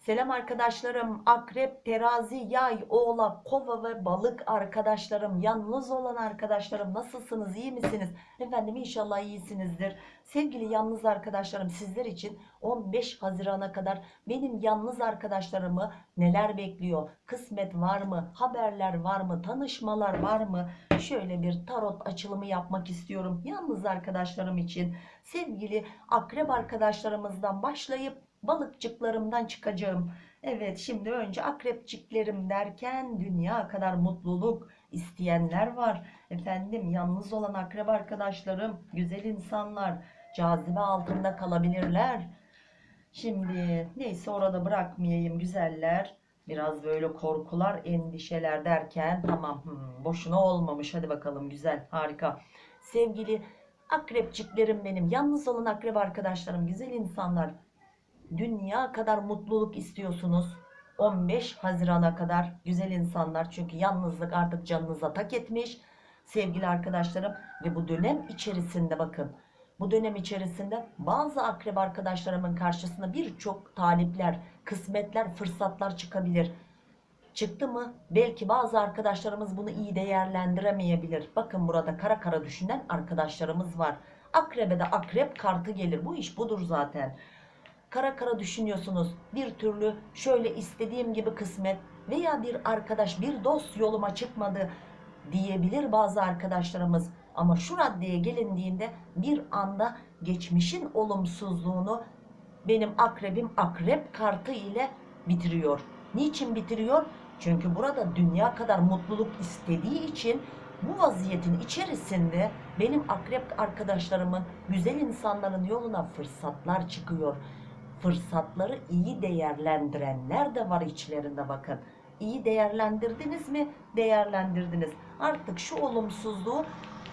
Selam arkadaşlarım. Akrep, terazi, yay, oğlak, kova ve balık arkadaşlarım. Yalnız olan arkadaşlarım nasılsınız? iyi misiniz? Efendim inşallah iyisinizdir. Sevgili yalnız arkadaşlarım sizler için 15 Haziran'a kadar benim yalnız arkadaşlarımı neler bekliyor? Kısmet var mı? Haberler var mı? Tanışmalar var mı? Şöyle bir tarot açılımı yapmak istiyorum. Yalnız arkadaşlarım için sevgili akrep arkadaşlarımızdan başlayıp balıkçıklarımdan çıkacağım. Evet şimdi önce akrepçiklerim derken dünya kadar mutluluk isteyenler var. Efendim yalnız olan akrep arkadaşlarım, güzel insanlar cazibe altında kalabilirler. Şimdi neyse orada bırakmayayım güzeller. Biraz böyle korkular, endişeler derken tamam hmm, boşuna olmamış. Hadi bakalım güzel, harika. Sevgili akrepçiklerim benim, yalnız olan akrep arkadaşlarım, güzel insanlar dünya kadar mutluluk istiyorsunuz. 15 Haziran'a kadar güzel insanlar çünkü yalnızlık artık canınıza tak etmiş sevgili arkadaşlarım ve bu dönem içerisinde bakın bu dönem içerisinde bazı akrep arkadaşlarımın karşısına birçok talipler, kısmetler, fırsatlar çıkabilir. Çıktı mı? Belki bazı arkadaşlarımız bunu iyi değerlendiremeyebilir. Bakın burada kara kara düşünen arkadaşlarımız var. Akrebe de akrep kartı gelir. Bu iş budur zaten kara kara düşünüyorsunuz. Bir türlü şöyle istediğim gibi kısmet veya bir arkadaş bir dost yoluma çıkmadı diyebilir bazı arkadaşlarımız. Ama şu raddeye gelindiğinde bir anda geçmişin olumsuzluğunu benim akrebim akrep kartı ile bitiriyor. Niçin bitiriyor? Çünkü burada dünya kadar mutluluk istediği için bu vaziyetin içerisinde benim akrep arkadaşlarımın, güzel insanların yoluna fırsatlar çıkıyor fırsatları iyi değerlendirenler de var içlerinde bakın. İyi değerlendirdiniz mi? Değerlendirdiniz. Artık şu olumsuzluğu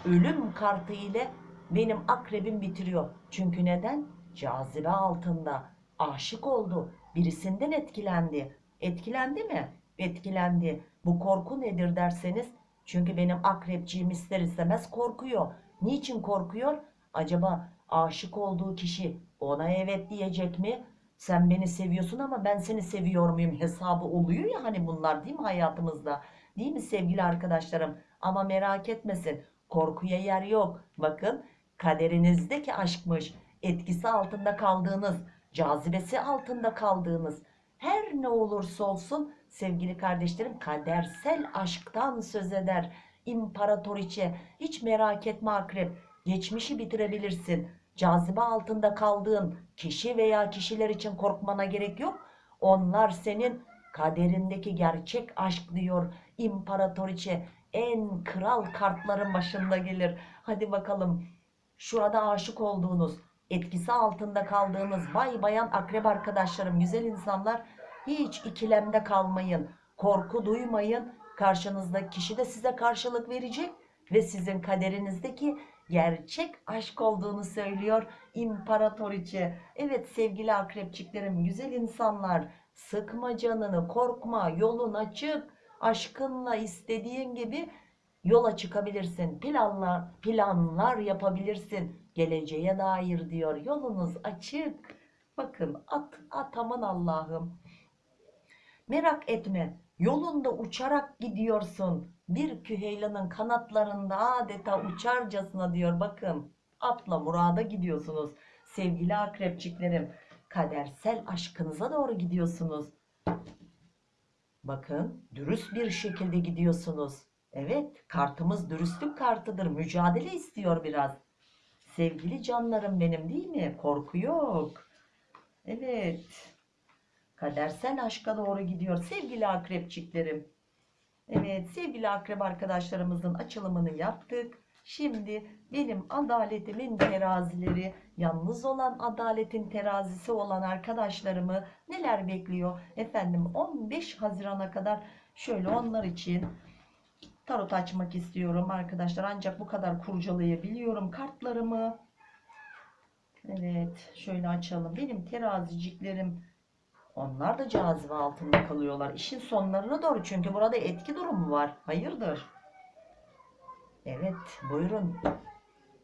ölüm kartı ile benim akrebim bitiriyor. Çünkü neden? Cazibe altında. Aşık oldu. Birisinden etkilendi. Etkilendi mi? Etkilendi. Bu korku nedir derseniz çünkü benim akrepciğim ister istemez korkuyor. Niçin korkuyor? Acaba aşık olduğu kişi ona evet diyecek mi? Sen beni seviyorsun ama ben seni seviyor muyum hesabı oluyor ya hani bunlar değil mi hayatımızda? Değil mi sevgili arkadaşlarım? Ama merak etmesin korkuya yer yok. Bakın kaderinizdeki aşkmış. Etkisi altında kaldığınız, cazibesi altında kaldığınız her ne olursa olsun sevgili kardeşlerim kadersel aşktan söz eder. İmparatoriçe hiç merak etme akrep geçmişi bitirebilirsin cazibe altında kaldığın kişi veya kişiler için korkmana gerek yok. Onlar senin kaderindeki gerçek aşk diyor imparatoriçe en kral kartların başında gelir. Hadi bakalım şurada aşık olduğunuz etkisi altında kaldığınız bay bayan akrep arkadaşlarım güzel insanlar hiç ikilemde kalmayın. Korku duymayın. Karşınızdaki kişi de size karşılık verecek ve sizin kaderinizdeki gerçek aşk olduğunu söylüyor imparatoriçe. Evet sevgili akrepçiklerim güzel insanlar sıkma canını korkma yolun açık aşkınla istediğin gibi yola çıkabilirsin. Planlar, planlar yapabilirsin geleceğe dair diyor. Yolunuz açık. Bakın at, at aman Allah'ım. Merak etme yolunda uçarak gidiyorsun bir küheylanın kanatlarında adeta uçarcasına diyor bakın atla murada gidiyorsunuz sevgili akrepçiklerim. Kadersel aşkınıza doğru gidiyorsunuz. Bakın dürüst bir şekilde gidiyorsunuz. Evet kartımız dürüstlük kartıdır mücadele istiyor biraz. Sevgili canlarım benim değil mi? Korku yok. Evet kadersel aşka doğru gidiyor sevgili akrepçiklerim Evet sevgili akrep arkadaşlarımızın açılımını yaptık. Şimdi benim adaletimin terazileri, yalnız olan adaletin terazisi olan arkadaşlarımı neler bekliyor? Efendim 15 Haziran'a kadar şöyle onlar için tarot açmak istiyorum arkadaşlar. Ancak bu kadar kurcalayabiliyorum kartlarımı. Evet şöyle açalım. Benim teraziciklerim onlar da cazibe altında kalıyorlar. İşin sonlarına doğru çünkü burada etki durumu var. Hayırdır? Evet buyurun.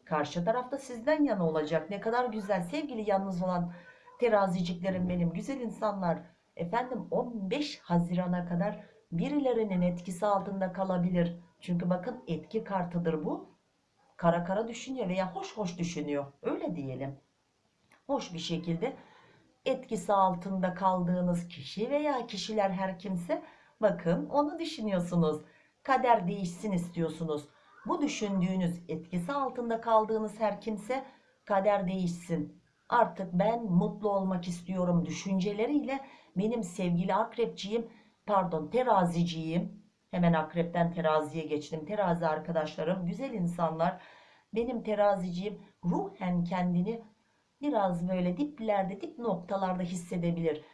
Karşı tarafta sizden yana olacak. Ne kadar güzel sevgili yalnız olan teraziciklerim benim. Güzel insanlar. Efendim 15 Haziran'a kadar birilerinin etkisi altında kalabilir. Çünkü bakın etki kartıdır bu. Kara kara düşünüyor veya hoş hoş düşünüyor. Öyle diyelim. Hoş bir şekilde etkisi altında kaldığınız kişi veya kişiler her kimse bakın onu düşünüyorsunuz. Kader değişsin istiyorsunuz. Bu düşündüğünüz etkisi altında kaldığınız her kimse kader değişsin. Artık ben mutlu olmak istiyorum düşünceleriyle benim sevgili akrepçiyim pardon teraziciyim hemen akrepten teraziye geçtim terazi arkadaşlarım güzel insanlar benim teraziciyim ruhen kendini biraz böyle diplerde dip noktalarda hissedebilir.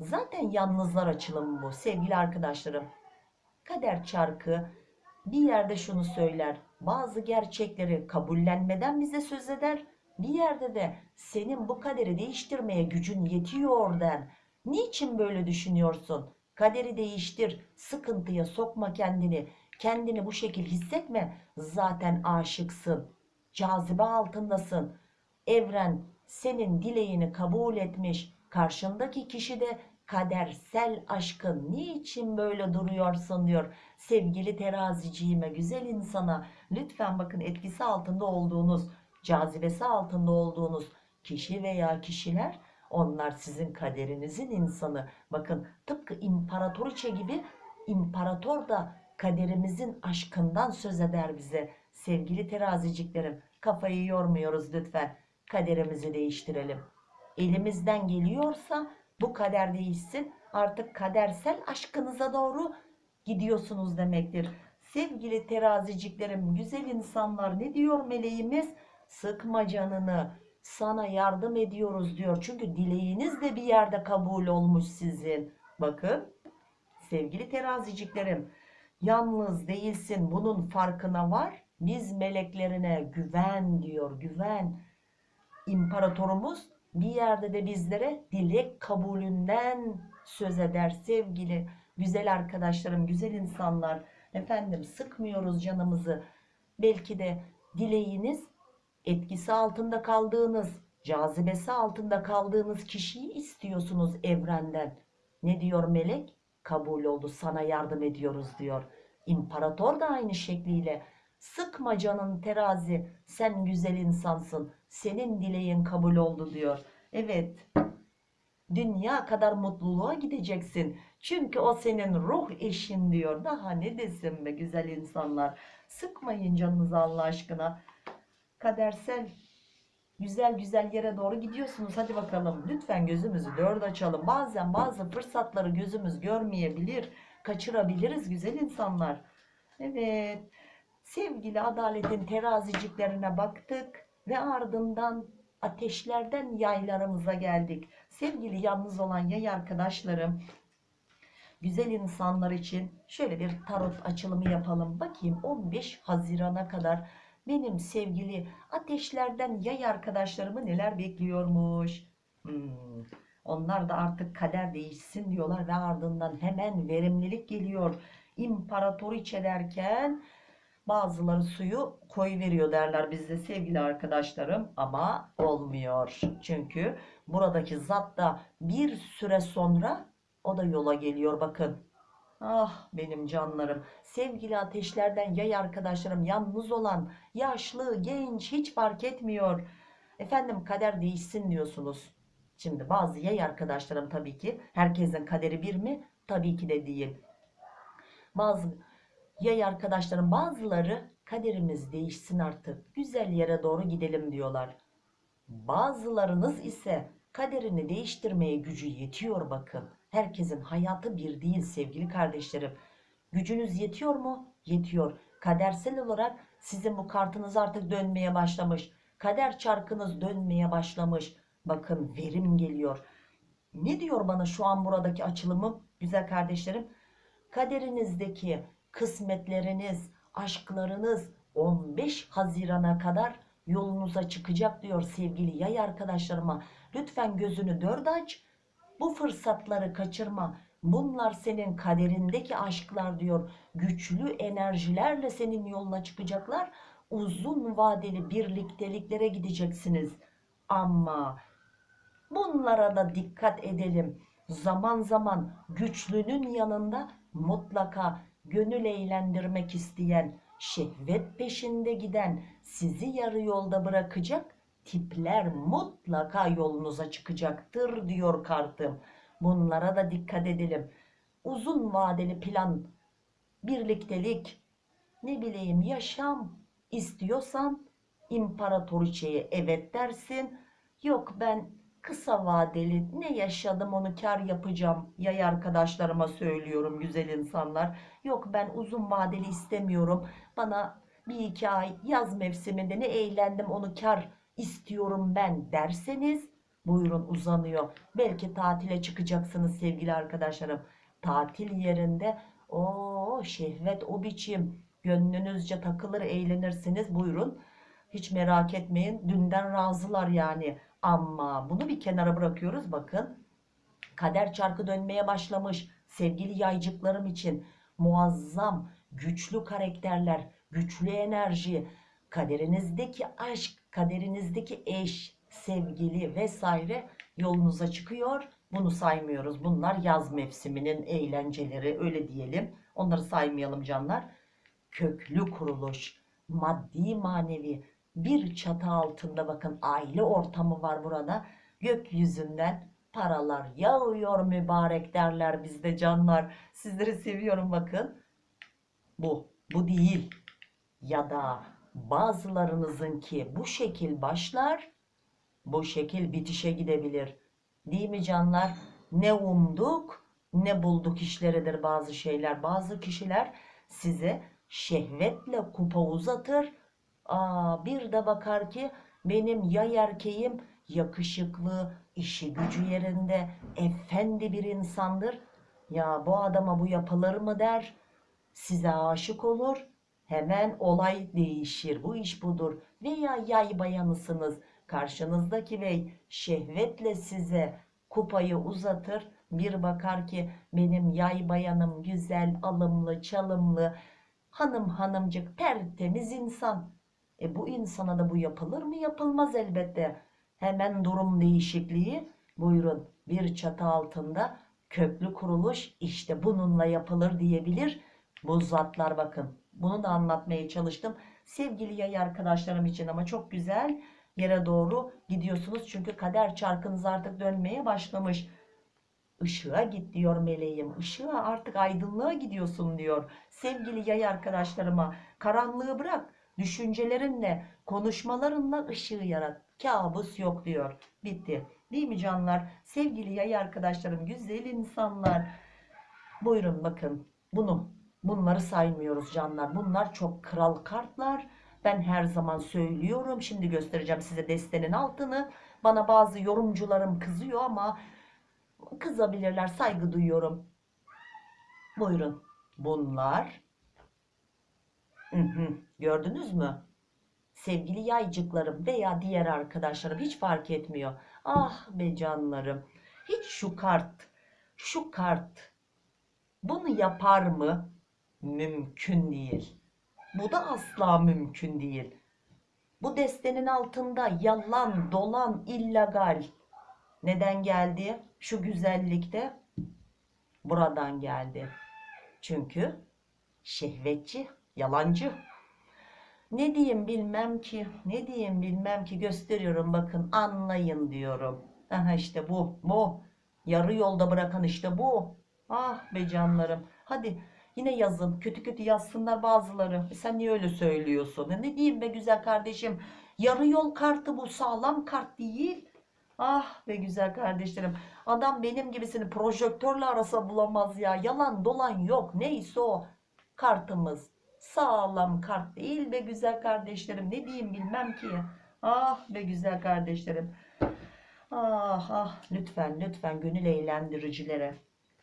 Zaten yalnızlar açılımı bu sevgili arkadaşlarım. Kader çarkı bir yerde şunu söyler bazı gerçekleri kabullenmeden bize söz eder bir yerde de senin bu kaderi değiştirmeye gücün yetiyor der. Niçin böyle düşünüyorsun? Kaderi değiştir sıkıntıya sokma kendini kendini bu şekil hissetme zaten aşıksın cazibe altındasın. Evren senin dileğini kabul etmiş karşındaki kişi de kadersel aşkın niçin böyle duruyorsun diyor. Sevgili teraziciğime güzel insana lütfen bakın etkisi altında olduğunuz cazibesi altında olduğunuz kişi veya kişiler onlar sizin kaderinizin insanı. Bakın tıpkı imparatoriçe gibi imparator da kaderimizin aşkından söz eder bize. Sevgili teraziciklerim kafayı yormuyoruz lütfen kaderimizi değiştirelim. Elimizden geliyorsa bu kader değişsin. Artık kadersel aşkınıza doğru gidiyorsunuz demektir. Sevgili teraziciklerim güzel insanlar ne diyor meleğimiz? Sıkma canını sana yardım ediyoruz diyor. Çünkü dileğiniz de bir yerde kabul olmuş sizin. Bakın sevgili teraziciklerim yalnız değilsin bunun farkına var. Biz meleklerine güven diyor güven imparatorumuz bir yerde de bizlere dilek kabulünden söz eder sevgili güzel arkadaşlarım güzel insanlar. Efendim sıkmıyoruz canımızı. Belki de dileğiniz etkisi altında kaldığınız cazibesi altında kaldığınız kişiyi istiyorsunuz evrenden. Ne diyor melek? Kabul oldu sana yardım ediyoruz diyor. İmparator da aynı şekliyle. Sıkma canın terazi sen güzel insansın senin dileğin kabul oldu diyor. Evet. Dünya kadar mutluluğa gideceksin. Çünkü o senin ruh eşin diyor. Daha ne desin be güzel insanlar? Sıkmayın canınızı Allah aşkına. Kadersel güzel güzel yere doğru gidiyorsunuz. Hadi bakalım. Lütfen gözümüzü dört açalım. Bazen bazı fırsatları gözümüz görmeyebilir kaçırabiliriz güzel insanlar. Evet. Sevgili adaletin teraziciklerine baktık ve ardından ateşlerden yaylarımıza geldik sevgili yalnız olan yay arkadaşlarım güzel insanlar için şöyle bir tarot açılımı yapalım bakayım 15 Haziran'a kadar benim sevgili ateşlerden yay arkadaşlarımı neler bekliyormuş. Hmm, Onlar da artık kader değişsin diyorlar ve ardından hemen verimlilik geliyor. İmparatoriçe derken bazıları suyu koy veriyor derler bizde sevgili arkadaşlarım ama olmuyor. Çünkü buradaki zat da bir süre sonra o da yola geliyor bakın. Ah benim canlarım, sevgili ateşlerden yay arkadaşlarım, yalnız olan, yaşlı, genç hiç fark etmiyor. Efendim kader değişsin diyorsunuz. Şimdi bazı yay arkadaşlarım tabii ki herkesin kaderi bir mi? Tabii ki de değil. Bazı yay arkadaşlarım bazıları kaderimiz değişsin artık güzel yere doğru gidelim diyorlar. Bazılarınız ise kaderini değiştirmeye gücü yetiyor bakın. Herkesin hayatı bir değil sevgili kardeşlerim. Gücünüz yetiyor mu? Yetiyor. Kadersel olarak sizin bu kartınız artık dönmeye başlamış. Kader çarkınız dönmeye başlamış. Bakın verim geliyor. Ne diyor bana şu an buradaki açılımım güzel kardeşlerim? Kaderinizdeki kısmetleriniz, aşklarınız 15 Haziran'a kadar yolunuza çıkacak diyor sevgili yay arkadaşlarıma. Lütfen gözünü dört aç. Bu fırsatları kaçırma. Bunlar senin kaderindeki aşklar diyor. Güçlü enerjilerle senin yoluna çıkacaklar. Uzun vadeli birlikteliklere gideceksiniz. Ama bunlara da dikkat edelim. zaman zaman güçlünün yanında mutlaka gönül eğlendirmek isteyen, şehvet peşinde giden, sizi yarı yolda bırakacak tipler mutlaka yolunuza çıkacaktır diyor kartım. Bunlara da dikkat edelim. Uzun vadeli plan, birliktelik, ne bileyim yaşam istiyorsan imparatoriçeye evet dersin. Yok ben kısa vadeli ne yaşadım onu kar yapacağım. Yay arkadaşlarıma söylüyorum güzel insanlar. Yok ben uzun vadeli istemiyorum. Bana bir iki ay yaz mevsiminde ne eğlendim onu kar istiyorum ben derseniz buyurun uzanıyor. Belki tatile çıkacaksınız sevgili arkadaşlarım. Tatil yerinde o şehvet o biçim gönlünüzce takılır eğlenirsiniz buyurun. Hiç merak etmeyin dünden razılar yani. Ama bunu bir kenara bırakıyoruz bakın. Kader çarkı dönmeye başlamış sevgili yaycıklarım için muazzam güçlü karakterler, güçlü enerji, kaderinizdeki aşk, kaderinizdeki eş, sevgili vesaire yolunuza çıkıyor. Bunu saymıyoruz. Bunlar yaz mevsiminin eğlenceleri öyle diyelim. Onları saymayalım canlar. Köklü kuruluş, maddi manevi bir çatı altında bakın aile ortamı var burada. Gökyüzünden paralar yağıyor mübarek derler bizde canlar. Sizleri seviyorum bakın. Bu, bu değil. Ya da bazılarınızınki bu şekil başlar, bu şekil bitişe gidebilir. Değil mi canlar? Ne umduk, ne bulduk işleridir bazı şeyler. Bazı kişiler size şehvetle kupa uzatır. Aa, bir de bakar ki benim yay erkeğim yakışıklı, işi gücü yerinde, efendi bir insandır. Ya bu adama bu yapılır mı der. Size aşık olur. Hemen olay değişir. Bu iş budur. Veya yay bayanısınız. Karşınızdaki bey şehvetle size kupayı uzatır. Bir bakar ki benim yay bayanım güzel, alımlı, çalımlı, hanım hanımcık, tertemiz insan. E bu insana da bu yapılır mı? Yapılmaz elbette. Hemen durum değişikliği. Buyurun bir çatı altında köklü kuruluş işte bununla yapılır diyebilir. Bu zatlar bakın. Bunu da anlatmaya çalıştım. Sevgili yay arkadaşlarım için ama çok güzel yere doğru gidiyorsunuz. Çünkü kader çarkınız artık dönmeye başlamış. Işığa git diyor meleğim. Işığa artık aydınlığa gidiyorsun diyor. Sevgili yay arkadaşlarıma karanlığı bırak. Düşüncelerinle, konuşmalarınla ışığı yarat. Kabus yok diyor. Bitti. Değil mi canlar? Sevgili yay arkadaşlarım, güzel insanlar. Buyurun bakın. Bunu, bunları saymıyoruz canlar. Bunlar çok kral kartlar. Ben her zaman söylüyorum. Şimdi göstereceğim size destenin altını. Bana bazı yorumcularım kızıyor ama kızabilirler. Saygı duyuyorum. Buyurun. Bunlar Hı hı. Gördünüz mü? Sevgili yaycıklarım veya diğer arkadaşlarım hiç fark etmiyor. Ah be canlarım. Hiç şu kart, şu kart bunu yapar mı? Mümkün değil. Bu da asla mümkün değil. Bu destenin altında yalan, dolan, illegal. Neden geldi? Şu güzellikte buradan geldi. Çünkü şehvetçi Yalancı. Ne diyeyim bilmem ki. Ne diyeyim bilmem ki. Gösteriyorum bakın anlayın diyorum. Aha işte bu. Bu. Yarı yolda bırakan işte bu. Ah be canlarım. Hadi yine yazın. Kötü kötü yazsınlar bazıları. E sen niye öyle söylüyorsun? E ne diyeyim be güzel kardeşim. Yarı yol kartı bu. Sağlam kart değil. Ah be güzel kardeşlerim. Adam benim gibisini projektörle arasa bulamaz ya. Yalan dolan yok. Neyse o. Kartımız sağlam kart değil be güzel kardeşlerim. Ne diyeyim bilmem ki. Ah be güzel kardeşlerim. Ah ah lütfen lütfen gönül eğlendiricilere,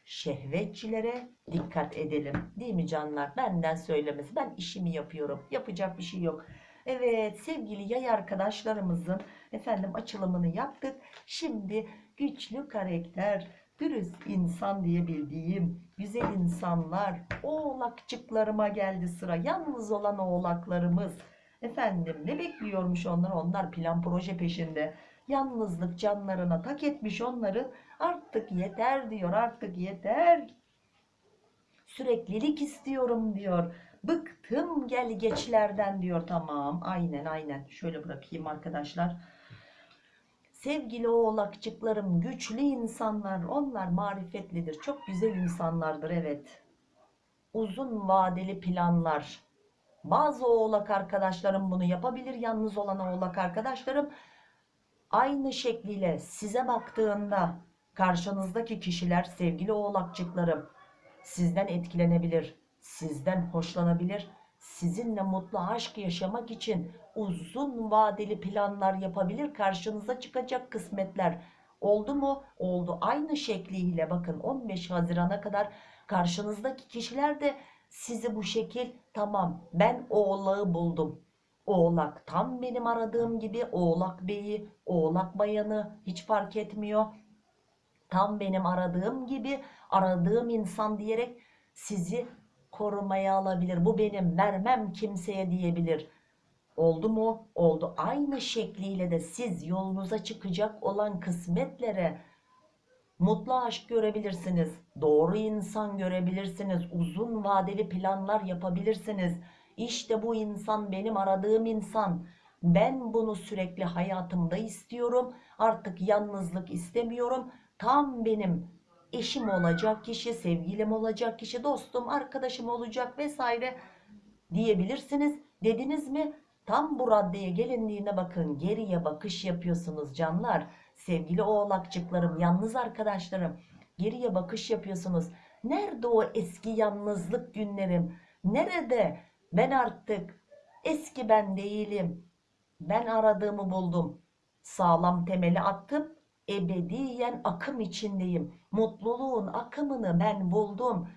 şehvetçilere dikkat edelim. Değil mi canlar? Benden söylemesi. Ben işimi yapıyorum. Yapacak bir şey yok. Evet sevgili yay arkadaşlarımızın efendim açılımını yaptık. Şimdi güçlü karakter, dürüst insan diye bildiğim güzel insanlar, oğlakçıklarıma geldi sıra. Yalnız olan oğlaklarımız. Efendim ne bekliyormuş onlar? Onlar plan proje peşinde. Yalnızlık canlarına tak etmiş onların. Artık yeter diyor artık yeter. Süreklilik istiyorum diyor. Bıktım gel geçlerden diyor. Tamam aynen aynen. Şöyle bırakayım arkadaşlar. Sevgili oğlakçıklarım güçlü insanlar. Onlar marifetlidir. Çok güzel insanlardır evet. Uzun vadeli planlar. Bazı oğlak arkadaşlarım bunu yapabilir. Yalnız olan oğlak arkadaşlarım aynı şekliyle size baktığında karşınızdaki kişiler sevgili oğlakçıklarım sizden etkilenebilir, sizden hoşlanabilir, sizinle mutlu aşk yaşamak için uzun vadeli planlar yapabilir, karşınıza çıkacak kısmetler oldu mu? Oldu. Aynı şekliyle bakın 15 Haziran'a kadar karşınızdaki kişiler de sizi bu şekil tamam ben oğlağı buldum. Oğlak tam benim aradığım gibi oğlak beyi, oğlak bayanı hiç fark etmiyor tam benim aradığım gibi aradığım insan diyerek sizi korumaya alabilir. Bu benim vermem kimseye diyebilir. Oldu mu? Oldu. Aynı şekliyle de siz yolunuza çıkacak olan kısmetlere mutlu aşk görebilirsiniz. Doğru insan görebilirsiniz. Uzun vadeli planlar yapabilirsiniz. İşte bu insan benim aradığım insan. Ben bunu sürekli hayatımda istiyorum. Artık yalnızlık istemiyorum tam benim eşim olacak kişi, sevgilim olacak kişi, dostum, arkadaşım olacak vesaire diyebilirsiniz. Dediniz mi? Tam bu raddeye gelindiğine bakın geriye bakış yapıyorsunuz canlar. Sevgili oğlakçıklarım, yalnız arkadaşlarım geriye bakış yapıyorsunuz. Nerede o eski yalnızlık günlerim? Nerede? Ben artık eski ben değilim. Ben aradığımı buldum. Sağlam temeli attım ebediyen akım içindeyim. Mutluluğun akımını ben buldum.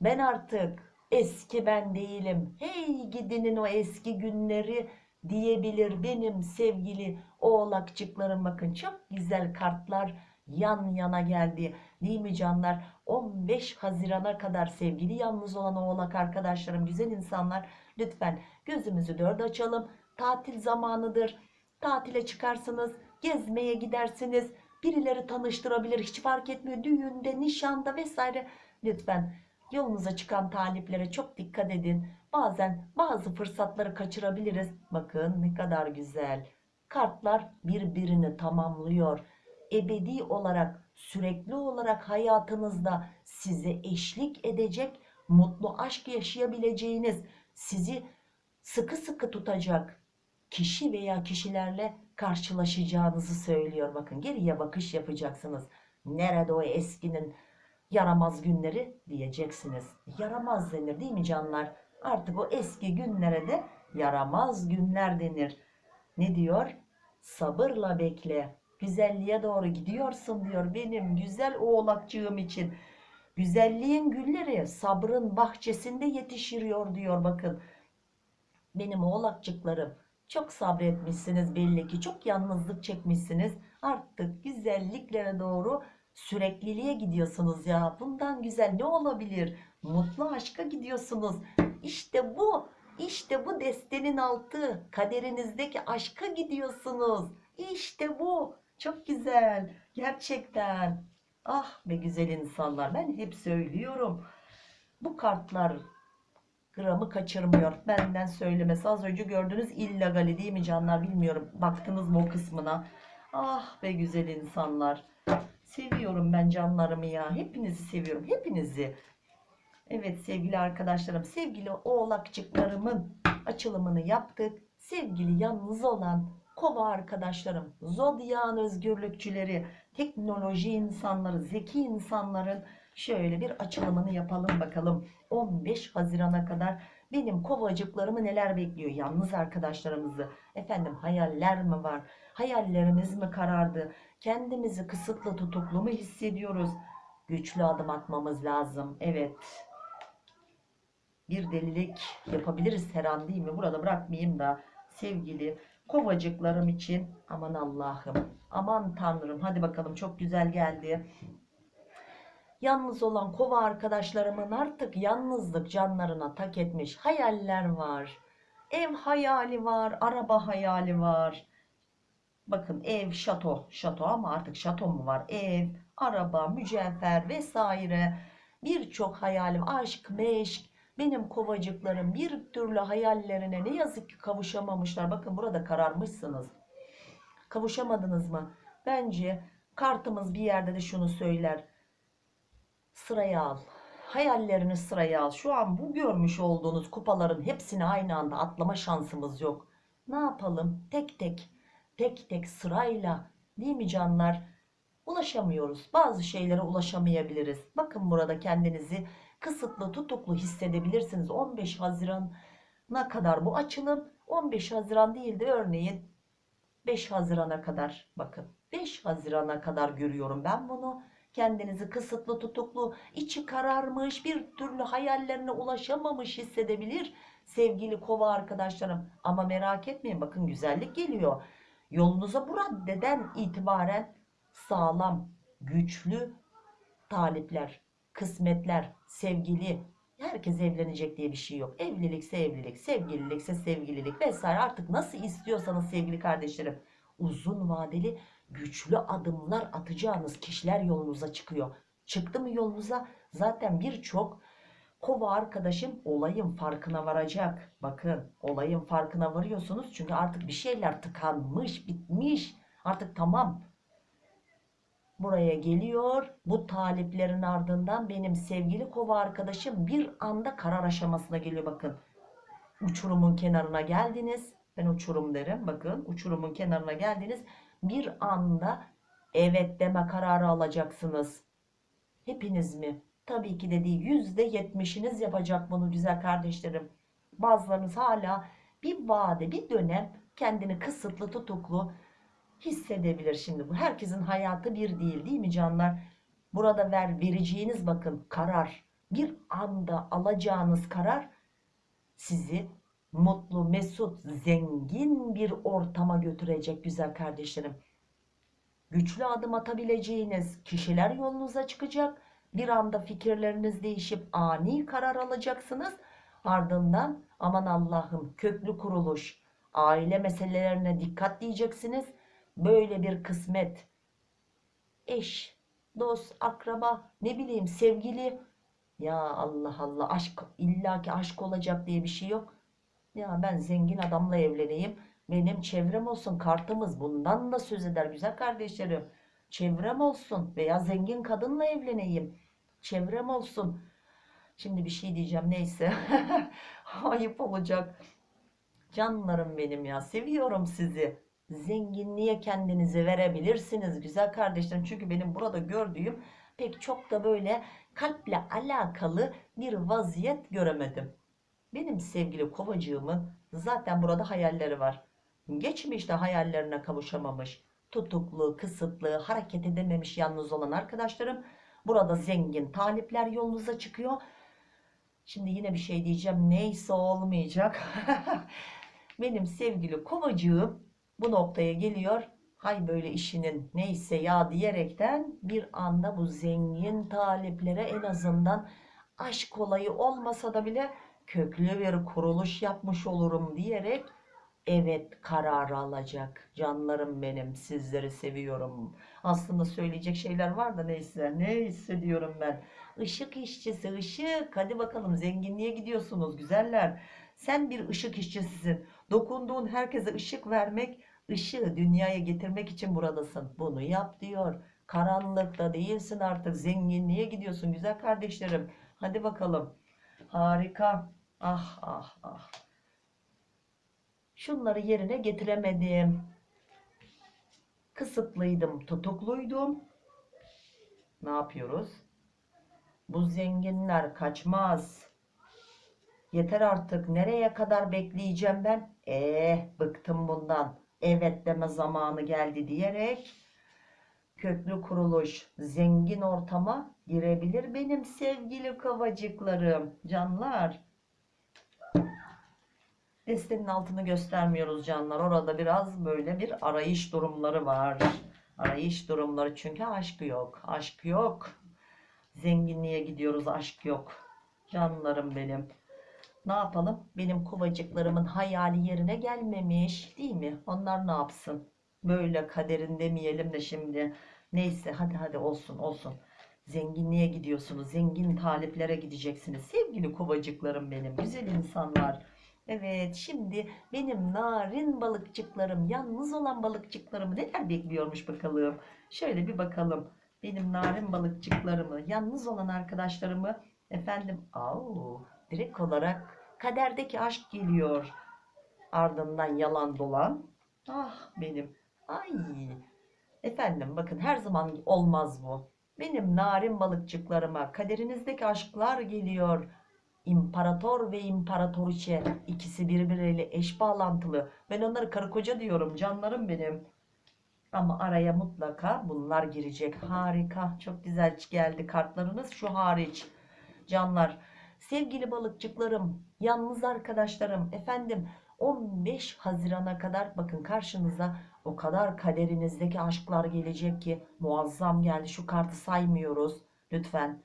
Ben artık eski ben değilim. Hey gidinin o eski günleri diyebilir benim sevgili oğlakçıklarım. Bakın çok güzel kartlar yan yana geldi. Değil mi canlar? 15 Haziran'a kadar sevgili yalnız olan oğlak arkadaşlarım, güzel insanlar lütfen gözümüzü dört açalım. Tatil zamanıdır. Tatile çıkarsınız gezmeye gidersiniz. Birileri tanıştırabilir hiç fark etmiyor. Düğünde, nişanda vesaire. Lütfen yolunuza çıkan taliplere çok dikkat edin. Bazen bazı fırsatları kaçırabiliriz. Bakın ne kadar güzel. Kartlar birbirini tamamlıyor. Ebedi olarak, sürekli olarak hayatınızda size eşlik edecek, mutlu aşk yaşayabileceğiniz, sizi sıkı sıkı tutacak kişi veya kişilerle karşılaşacağınızı söylüyor. Bakın geriye bakış yapacaksınız. Nerede o eskinin yaramaz günleri diyeceksiniz. Yaramaz denir değil mi canlar? Artık o eski günlere de yaramaz günler denir. Ne diyor? Sabırla bekle. Güzelliğe doğru gidiyorsun diyor benim güzel oğlakçığım için. Güzelliğin gülleri sabrın bahçesinde yetişiriyor diyor bakın. Benim oğlakçıklarım çok sabretmişsiniz belli ki. Çok yalnızlık çekmişsiniz. Artık güzelliklere doğru sürekliliğe gidiyorsunuz ya. Bundan güzel ne olabilir? Mutlu aşka gidiyorsunuz. İşte bu. İşte bu destenin altı. Kaderinizdeki aşka gidiyorsunuz. İşte bu. Çok güzel. Gerçekten. Ah be güzel insanlar. Ben hep söylüyorum. Bu kartlar gramı kaçırmıyor. Benden söylemesi az önce gördünüz illegali değil mi canlar bilmiyorum. Baktınız mı o kısmına. Ah be güzel insanlar. Seviyorum ben canlarımı ya. Hepinizi seviyorum. Hepinizi. Evet sevgili arkadaşlarım. Sevgili oğlakçıklarımın açılımını yaptık. Sevgili yalnız olan kova arkadaşlarım. Zodyan özgürlükçüleri. Teknoloji insanları. Zeki insanların Şöyle bir açılımını yapalım bakalım. 15 Haziran'a kadar benim kovacıklarımı neler bekliyor? Yalnız arkadaşlarımızı. Efendim hayaller mi var? Hayallerimiz mi karardı? Kendimizi kısıtlı tutuklu mu hissediyoruz? Güçlü adım atmamız lazım. Evet. Bir delilik yapabiliriz her an değil mi? Burada bırakmayayım da sevgili kovacıklarım için aman Allah'ım aman Tanrım hadi bakalım çok güzel geldi Yalnız olan kova arkadaşlarımın artık yalnızlık canlarına tak etmiş hayaller var. Ev hayali var, araba hayali var. Bakın ev, şato, şato ama artık şato mu var? Ev, araba, mücevher vesaire. Birçok hayalim, aşk, meşk. Benim kovacıklarım bir türlü hayallerine ne yazık ki kavuşamamışlar. Bakın burada kararmışsınız. Kavuşamadınız mı? Bence kartımız bir yerde de şunu söyler. Sıraya al. Hayallerini sıraya al. Şu an bu görmüş olduğunuz kupaların hepsini aynı anda atlama şansımız yok. Ne yapalım? Tek tek, tek tek sırayla değil mi canlar? Ulaşamıyoruz. Bazı şeylere ulaşamayabiliriz. Bakın burada kendinizi kısıtlı, tutuklu hissedebilirsiniz. 15 Haziran'a kadar bu açılım. 15 Haziran değil de örneğin 5 Haziran'a kadar bakın. 5 Haziran'a kadar görüyorum ben bunu. Kendinizi kısıtlı, tutuklu, içi kararmış, bir türlü hayallerine ulaşamamış hissedebilir sevgili kova arkadaşlarım. Ama merak etmeyin bakın güzellik geliyor. Yolunuza bu raddeden itibaren sağlam, güçlü talipler, kısmetler, sevgili, herkes evlenecek diye bir şey yok. Evlilikse evlilik, sevgililikse sevgililik vesaire artık nasıl istiyorsanız sevgili kardeşlerim uzun vadeli güçlü adımlar atacağınız kişiler yolunuza çıkıyor. Çıktı mı yolunuza zaten birçok kova arkadaşım olayın farkına varacak. Bakın olayın farkına varıyorsunuz çünkü artık bir şeyler tıkanmış, bitmiş. Artık tamam buraya geliyor. Bu taliplerin ardından benim sevgili kova arkadaşım bir anda karar aşamasına geliyor bakın. Uçurumun kenarına geldiniz. Ben uçurum derim. Bakın uçurumun kenarına geldiniz. Bir anda evet deme kararı alacaksınız. Hepiniz mi? Tabii ki de değil. Yüzde yetmişiniz yapacak bunu güzel kardeşlerim. Bazılarınız hala bir vade, bir dönem kendini kısıtlı, tutuklu hissedebilir şimdi bu. Herkesin hayatı bir değil değil mi canlar? Burada ver, vereceğiniz bakın karar. Bir anda alacağınız karar sizi mutlu, mesut, zengin bir ortama götürecek güzel kardeşlerim. Güçlü adım atabileceğiniz kişiler yolunuza çıkacak. Bir anda fikirleriniz değişip ani karar alacaksınız. Ardından aman Allah'ım köklü kuruluş, aile meselelerine dikkat diyeceksiniz. Böyle bir kısmet, eş, dost, akraba, ne bileyim sevgili. Ya Allah Allah aşk illaki aşk olacak diye bir şey yok. Ya ben zengin adamla evleneyim. Benim çevrem olsun kartımız bundan da söz eder güzel kardeşlerim. Çevrem olsun veya zengin kadınla evleneyim. Çevrem olsun. Şimdi bir şey diyeceğim neyse. Ayıp olacak. Canlarım benim ya seviyorum sizi. Zenginliğe kendinizi verebilirsiniz güzel kardeşlerim. Çünkü benim burada gördüğüm pek çok da böyle kalple alakalı bir vaziyet göremedim. Benim sevgili kovacığımın zaten burada hayalleri var. Geçmişte hayallerine kavuşamamış, tutuklu, kısıtlı, hareket edememiş yalnız olan arkadaşlarım. Burada zengin talipler yolunuza çıkıyor. Şimdi yine bir şey diyeceğim. Neyse olmayacak. Benim sevgili kovacığım bu noktaya geliyor. Hay böyle işinin neyse ya diyerekten bir anda bu zengin taliplere en azından aşk olayı olmasa da bile köklü bir kuruluş yapmış olurum diyerek evet kararı alacak. Canlarım benim sizleri seviyorum. Aslında söyleyecek şeyler var da neyse neyse diyorum ben. Işık işçisi ışık hadi bakalım zenginliğe gidiyorsunuz güzeller. Sen bir ışık işçisisin. Dokunduğun herkese ışık vermek, ışığı dünyaya getirmek için buradasın. Bunu yap diyor. Karanlıkta değilsin artık zenginliğe gidiyorsun güzel kardeşlerim. Hadi bakalım. Harika. Ah ah ah. Şunları yerine getiremedim. Kısıtlıydım, tutukluydum. Ne yapıyoruz? Bu zenginler kaçmaz. Yeter artık. Nereye kadar bekleyeceğim ben? Eh, bıktım bundan. Evet deme zamanı geldi diyerek köklü kuruluş, zengin ortama girebilir benim sevgili kovacıklarım, canlar. Destenin altını göstermiyoruz canlar. Orada biraz böyle bir arayış durumları var. Arayış durumları çünkü aşk yok. Aşk yok. Zenginliğe gidiyoruz aşk yok. Canlarım benim. Ne yapalım? Benim kovacıklarımın hayali yerine gelmemiş değil mi? Onlar ne yapsın? böyle kaderin demeyelim de şimdi. Neyse hadi hadi olsun olsun. Zenginliğe gidiyorsunuz. Zengin taliplere gideceksiniz. Sevgili kovacıklarım benim. Güzel insanlar. Evet şimdi benim narin balıkçıklarım, yalnız olan balıkçıklarımı neler bekliyormuş bakalım. Şöyle bir bakalım. Benim narin balıkçıklarımı, yalnız olan arkadaşlarımı efendim au direkt olarak kaderdeki aşk geliyor. Ardından yalan dolan. Ah benim. Ay. Efendim bakın her zaman olmaz bu. Benim narin balıkçıklarıma kaderinizdeki aşklar geliyor. İmparator ve imparatoriçe ikisi birbiriyle eş bağlantılı. Ben onları karı koca diyorum canlarım benim. Ama araya mutlaka bunlar girecek. Harika. Çok güzel geldi kartlarınız. Şu hariç. Canlar. Sevgili balıkçıklarım, yalnız arkadaşlarım, efendim 15 Haziran'a kadar bakın karşınıza o kadar kaderinizdeki aşklar gelecek ki muazzam geldi. Şu kartı saymıyoruz lütfen.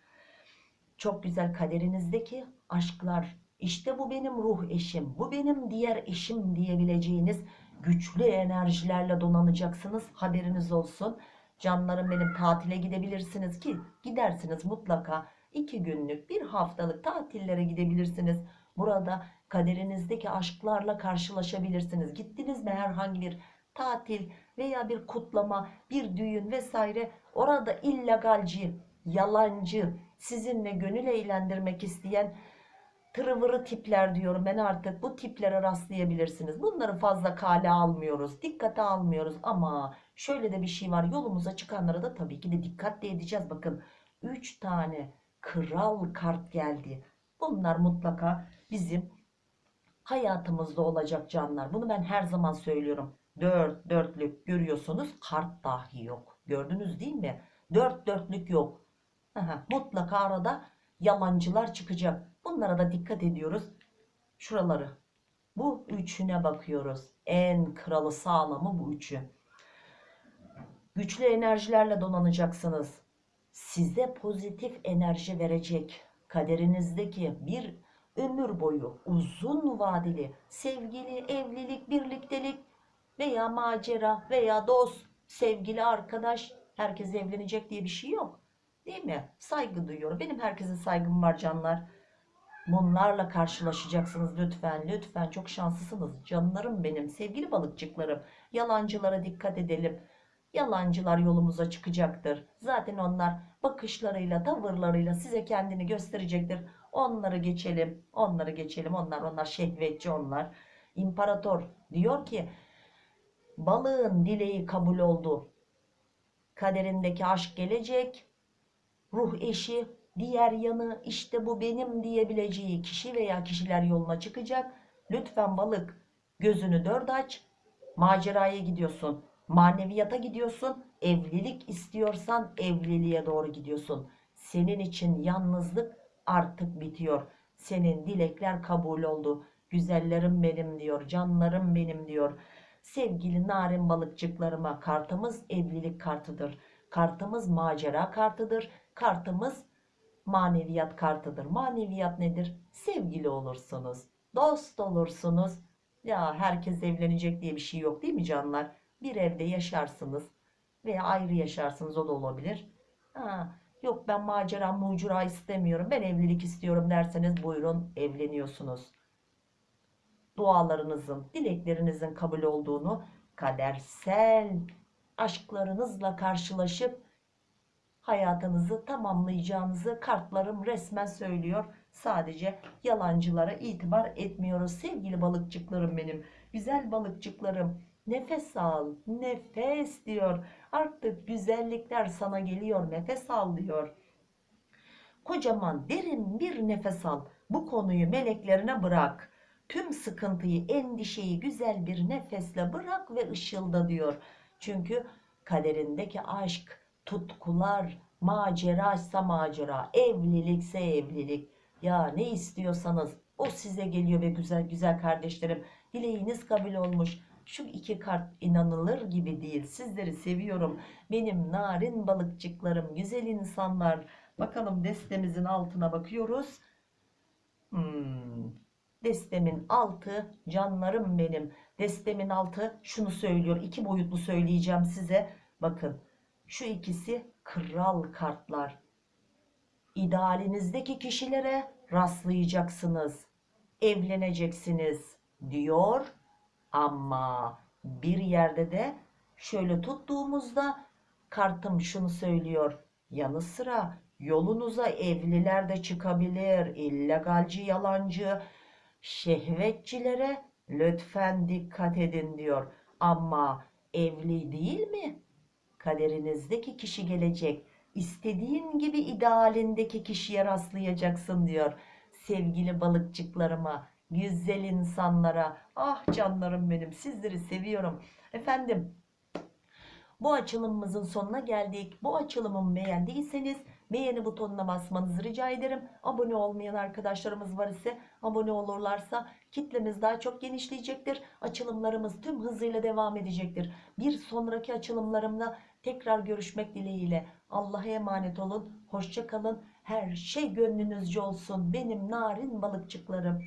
Çok güzel kaderinizdeki aşklar. İşte bu benim ruh eşim, bu benim diğer eşim diyebileceğiniz güçlü enerjilerle donanacaksınız. Haberiniz olsun. Canlarım benim tatile gidebilirsiniz ki gidersiniz mutlaka. iki günlük bir haftalık tatillere gidebilirsiniz. Burada kaderinizdeki aşklarla karşılaşabilirsiniz. Gittiniz mi herhangi bir tatil veya bir kutlama, bir düğün vesaire orada illegalci, yalancı, sizinle gönül eğlendirmek isteyen tırıvırı tipler diyorum ben artık bu tiplere rastlayabilirsiniz. Bunları fazla kale almıyoruz, dikkate almıyoruz ama şöyle de bir şey var yolumuza çıkanlara da tabii ki de dikkatle edeceğiz. Bakın 3 tane kral kart geldi. Bunlar mutlaka bizim hayatımızda olacak canlar. Bunu ben her zaman söylüyorum. Dört dörtlük görüyorsunuz kart dahi yok. Gördünüz değil mi? Dört dörtlük yok. Mutlaka arada yalancılar çıkacak. Bunlara da dikkat ediyoruz. Şuraları. Bu üçüne bakıyoruz. En kralı sağlamı bu üçü. Güçlü enerjilerle donanacaksınız. Size pozitif enerji verecek. Kaderinizdeki bir ömür boyu uzun vadeli sevgili, evlilik, birliktelik veya macera veya dost, sevgili arkadaş herkes evlenecek diye bir şey yok. Değil mi? Saygı duyuyorum. Benim herkese saygım var canlar. Bunlarla karşılaşacaksınız lütfen. Lütfen çok şanslısınız. Canlarım benim. Sevgili balıkçıklarım. Yalancılara dikkat edelim. Yalancılar yolumuza çıkacaktır. Zaten onlar bakışlarıyla, tavırlarıyla size kendini gösterecektir. Onları geçelim. Onları geçelim. Onlar onlar şehvetçi onlar. İmparator diyor ki balığın dileği kabul oldu. Kaderindeki aşk gelecek. Ruh eşi diğer yanı işte bu benim diyebileceği kişi veya kişiler yoluna çıkacak. Lütfen balık gözünü dört aç. Maceraya gidiyorsun. Maneviyata gidiyorsun. Evlilik istiyorsan evliliğe doğru gidiyorsun. Senin için yalnızlık artık bitiyor. Senin dilekler kabul oldu. Güzellerim benim diyor. Canlarım benim diyor. Sevgili narin balıkçıklarıma kartımız evlilik kartıdır. Kartımız macera kartıdır. Kartımız maneviyat kartıdır. Maneviyat nedir? Sevgili olursunuz. Dost olursunuz. Ya herkes evlenecek diye bir şey yok değil mi canlar? Bir evde yaşarsınız veya ayrı yaşarsınız o da olabilir. Ha, yok ben macera mucura istemiyorum ben evlilik istiyorum derseniz buyurun evleniyorsunuz. Dualarınızın, dileklerinizin kabul olduğunu kadersel aşklarınızla karşılaşıp hayatınızı tamamlayacağınızı kartlarım resmen söylüyor. Sadece yalancılara itibar etmiyoruz. Sevgili balıkçıklarım benim, güzel balıkçıklarım. Nefes al, nefes diyor. Artık güzellikler sana geliyor, nefes al diyor. Kocaman derin bir nefes al. Bu konuyu meleklerine bırak. Tüm sıkıntıyı, endişeyi güzel bir nefesle bırak ve ışılda diyor. Çünkü kaderindeki aşk, tutkular, maceraysa macera, evlilikse evlilik. Ya ne istiyorsanız o size geliyor ve güzel güzel kardeşlerim. Dileğiniz kabul olmuş. Şu iki kart inanılır gibi değil. Sizleri seviyorum. Benim narin balıkçıklarım, güzel insanlar. Bakalım destemizin altına bakıyoruz. Hmm. Destemin altı canlarım benim. Destemin altı şunu söylüyor. iki boyutlu söyleyeceğim size. Bakın şu ikisi kral kartlar. İdealinizdeki kişilere rastlayacaksınız. Evleneceksiniz diyor. Ama bir yerde de şöyle tuttuğumuzda kartım şunu söylüyor. Yanı sıra yolunuza evliler de çıkabilir. illegalci, yalancı, şehvetçilere lütfen dikkat edin diyor. Ama evli değil mi? Kaderinizdeki kişi gelecek. İstediğin gibi idealindeki kişiye rastlayacaksın diyor. Sevgili balıkçıklarıma, güzel insanlara, ah canlarım benim sizleri seviyorum. Efendim bu açılımımızın sonuna geldik. Bu açılımımı beğendiyseniz beğeni butonuna basmanızı rica ederim. Abone olmayan arkadaşlarımız var ise abone olurlarsa kitlemiz daha çok genişleyecektir. Açılımlarımız tüm hızıyla devam edecektir. Bir sonraki açılımlarımda tekrar görüşmek dileğiyle. Allah'a emanet olun. Hoşça kalın. Her şey gönlünüzce olsun. Benim narin balıkçıklarım.